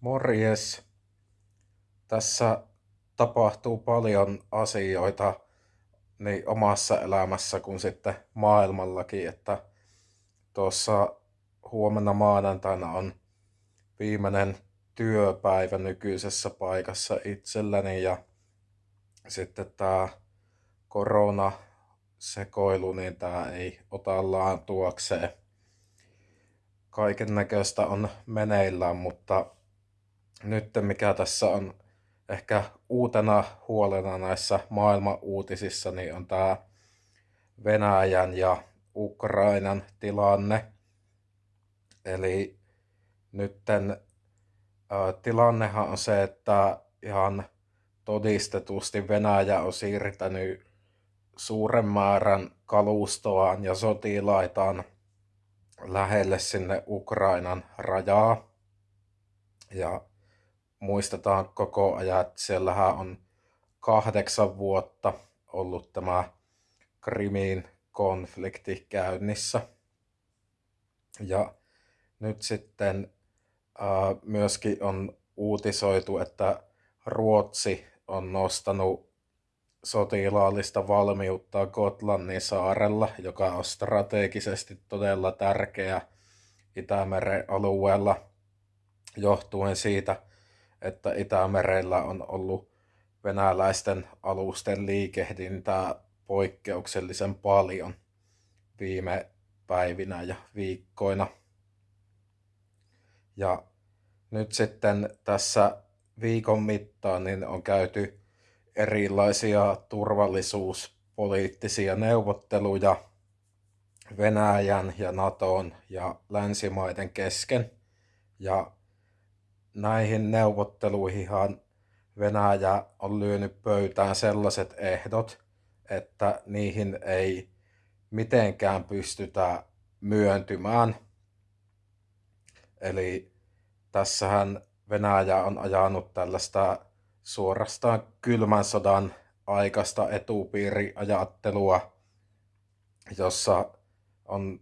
Morjes. Tässä tapahtuu paljon asioita niin omassa elämässä kuin sitten maailmallakin, että tuossa huomenna maanantaina on viimeinen työpäivä nykyisessä paikassa itselläni ja sitten tämä korona sekoilu, niin tämä ei ota laantuakseen. Kaiken näköistä on meneillään, mutta nyt mikä tässä on ehkä uutena huolena näissä maailman uutisissa, niin on tämä Venäjän ja Ukrainan tilanne. Eli nytten ää, tilannehan on se, että ihan todistetusti Venäjä on siirtänyt suuren määrän kalustoaan ja sotilaitaan lähelle sinne Ukrainan rajaa. Ja muistetaan koko ajan, että siellähän on kahdeksan vuotta ollut tämä Krimin konflikti käynnissä. Ja nyt sitten ää, myöskin on uutisoitu, että Ruotsi on nostanut sotilaallista valmiutta Gotlannin saarella, joka on strategisesti todella tärkeä Itämeren alueella johtuen siitä, että Itämerellä on ollut venäläisten alusten liikehdintää poikkeuksellisen paljon viime päivinä ja viikkoina. Ja nyt sitten tässä viikon mittaan niin on käyty erilaisia turvallisuuspoliittisia neuvotteluja Venäjän ja Naton ja länsimaiden kesken. Ja näihin neuvotteluihinhan Venäjä on lyönyt pöytään sellaiset ehdot, että niihin ei mitenkään pystytä myöntymään. Eli tässähän Venäjä on ajanut tällaista suorastaan kylmän sodan aikaista etupiiriajattelua, jossa on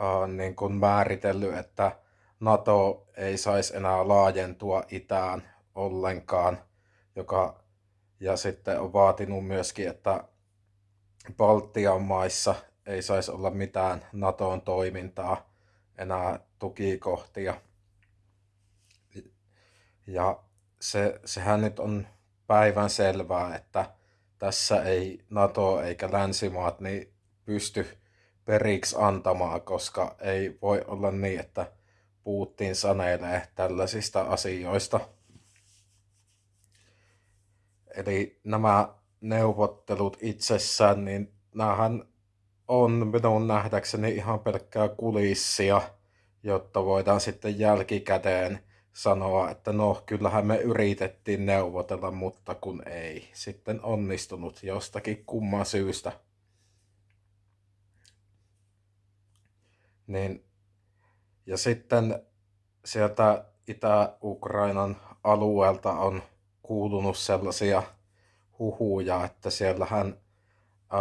äh, niin kuin määritellyt, että NATO ei saisi enää laajentua itään ollenkaan, joka, ja sitten on vaatinut myöskin, että Baltian maissa ei saisi olla mitään NATOn toimintaa enää tukikohtia. Ja se, sehän nyt on päivän selvää, että tässä ei NATO eikä länsimaat niin pysty periksi antamaan, koska ei voi olla niin, että Putin sanelee tällaisista asioista. Eli nämä neuvottelut itsessään, niin näähän on minun nähdäkseni ihan pelkkää kulissia, jotta voidaan sitten jälkikäteen sanoa, että no kyllähän me yritettiin neuvotella, mutta kun ei sitten onnistunut jostakin kumman syystä. Niin, ja sitten sieltä Itä-Ukrainan alueelta on kuulunut sellaisia huhuja, että siellähän ää,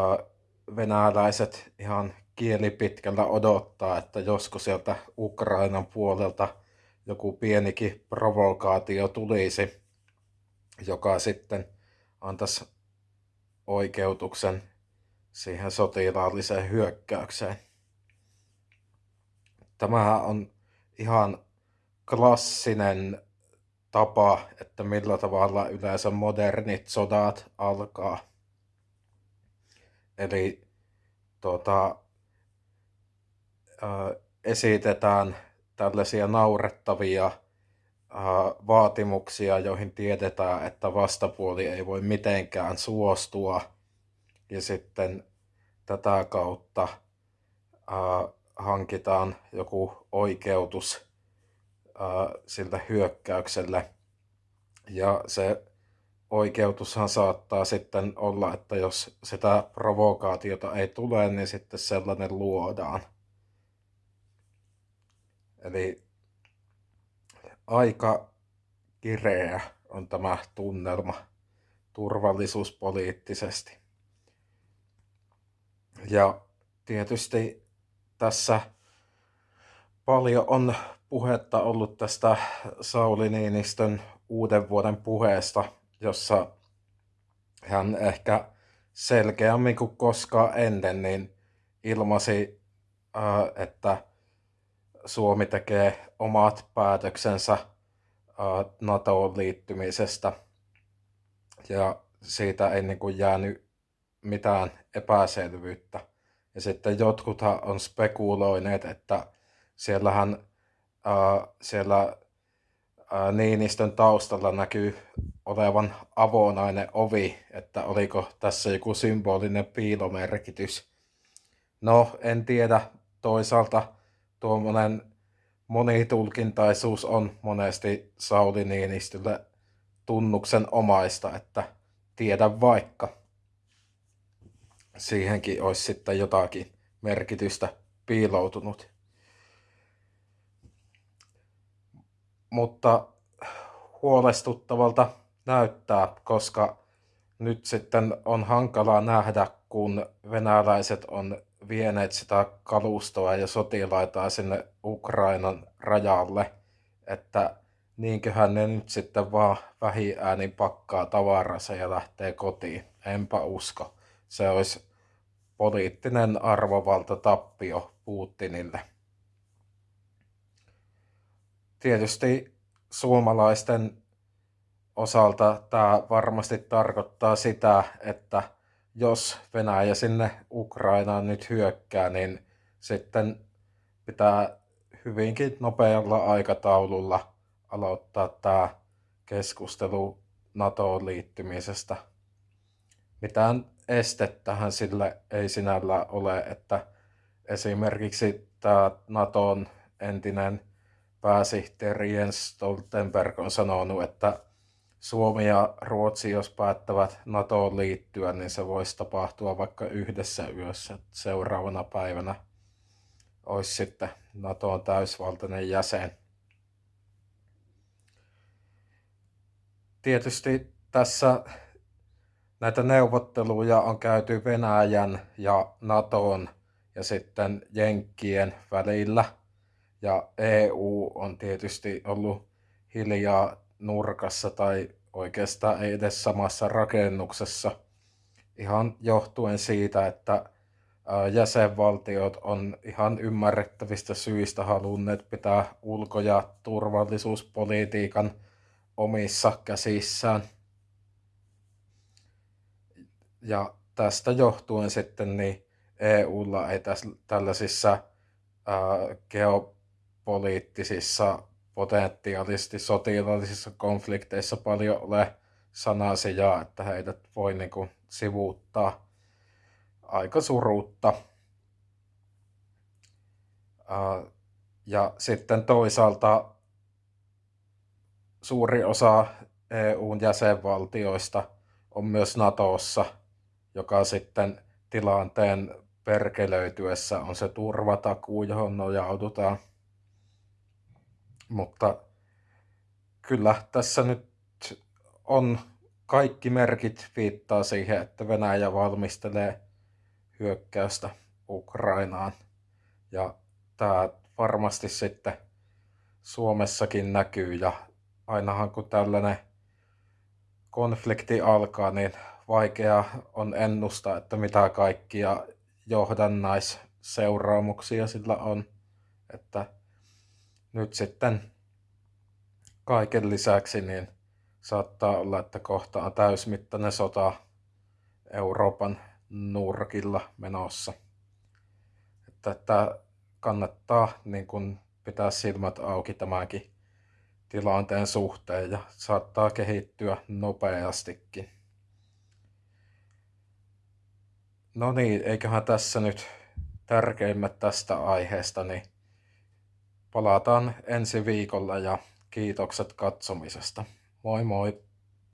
venäläiset ihan kielipitkällä odottaa, että josko sieltä Ukrainan puolelta – joku pienikin provokaatio tulisi, joka sitten antaisi oikeutuksen siihen sotilaalliseen hyökkäykseen. Tämähän on ihan klassinen tapa, että millä tavalla yleensä modernit sodat alkaa. Eli tuota, esitetään tällaisia naurettavia vaatimuksia, joihin tiedetään, että vastapuoli ei voi mitenkään suostua. Ja sitten tätä kautta hankitaan joku oikeutus sille hyökkäykselle. Ja se oikeutushan saattaa sitten olla, että jos sitä provokaatiota ei tule, niin sitten sellainen luodaan. Eli aika kireä on tämä tunnelma turvallisuuspoliittisesti. Ja tietysti tässä paljon on puhetta ollut tästä Sauli Niinistön uuden vuoden puheesta, jossa hän ehkä selkeämmin kuin koskaan ennen niin ilmasi, että Suomi tekee omat päätöksensä NATOon liittymisestä ja siitä ei niin kuin jäänyt mitään epäselvyyttä. Ja sitten jotkuthan on spekuloineet, että siellähän ää, siellä ää, Niinistön taustalla näkyy olevan avonainen ovi, että oliko tässä joku symbolinen piilomerkitys. No, en tiedä. Toisaalta tuommoinen monitulkintaisuus on monesti Sauli Niinistölle tunnuksen omaista, että tiedä vaikka. Siihenkin olisi sitten jotakin merkitystä piiloutunut. Mutta huolestuttavalta näyttää, koska nyt sitten on hankalaa nähdä, kun venäläiset on vieneet sitä kalustoa ja sotilaita sinne Ukrainan rajalle, että niinköhän ne nyt sitten vaan vähiäänin pakkaa tavaransa ja lähtee kotiin. Enpä usko. Se olisi poliittinen arvovalta tappio Putinille. Tietysti suomalaisten osalta tämä varmasti tarkoittaa sitä, että jos Venäjä sinne Ukrainaan nyt hyökkää, niin sitten pitää hyvinkin nopealla aikataululla aloittaa tämä keskustelu NATOon liittymisestä. Mitään estettähän sille ei sinällä ole, että esimerkiksi tämä NATOn entinen pääsihteeri Jens Stoltenberg on sanonut, että Suomi ja Ruotsi, jos päättävät NATOon liittyä, niin se voisi tapahtua vaikka yhdessä yössä. Seuraavana päivänä olisi sitten NATOn täysvaltainen jäsen. Tietysti tässä näitä neuvotteluja on käyty Venäjän ja NATOn ja sitten Jenkkien välillä. Ja EU on tietysti ollut hiljaa nurkassa tai oikeastaan ei edes samassa rakennuksessa. Ihan johtuen siitä, että jäsenvaltiot on ihan ymmärrettävistä syistä halunneet pitää ulko- ja turvallisuuspolitiikan omissa käsissään. Ja tästä johtuen sitten niin EUlla ei tässä, tällaisissa ää, geopoliittisissa potentiaalisesti sotilaallisissa konflikteissa paljon ole sanasijaa, että heidät voi niin kuin sivuuttaa aika surutta. Ja sitten toisaalta suuri osa EUn jäsenvaltioista on myös NATOssa, sitten tilanteen perkelöityessä on se turvatakuu, johon nojaudutaan. Mutta kyllä tässä nyt on kaikki merkit viittaa siihen, että Venäjä valmistelee hyökkäystä Ukrainaan. Ja tämä varmasti sitten Suomessakin näkyy ja ainahan kun tällainen konflikti alkaa, niin vaikea on ennustaa, että mitä kaikkia johdannaisseuraamuksia sillä on. Että nyt sitten kaiken lisäksi niin saattaa olla, että kohta on täysmittainen sota Euroopan nurkilla menossa. Että, että kannattaa niin kun pitää silmät auki tämänkin tilanteen suhteen ja saattaa kehittyä nopeastikin. No niin, eiköhän tässä nyt tärkeimmät tästä aiheesta, niin Palataan ensi viikolla ja kiitokset katsomisesta. Moi moi!